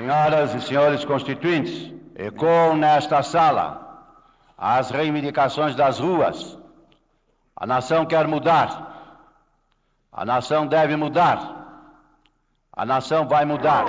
Senhoras e senhores constituintes, ecoam nesta sala as reivindicações das ruas. A nação quer mudar. A nação deve mudar. A nação vai mudar.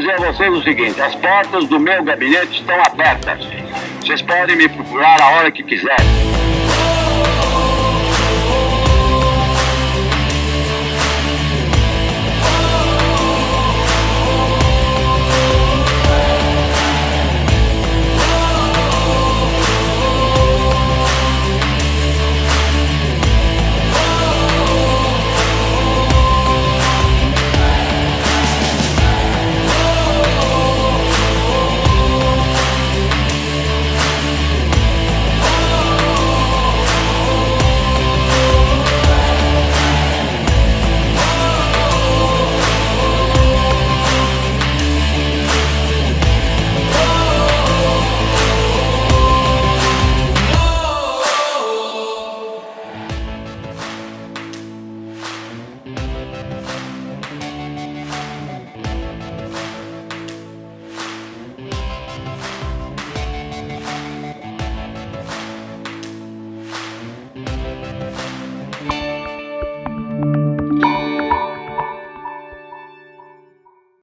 Dizer a vocês o seguinte: as portas do meu gabinete estão abertas. Vocês podem me procurar a hora que quiserem.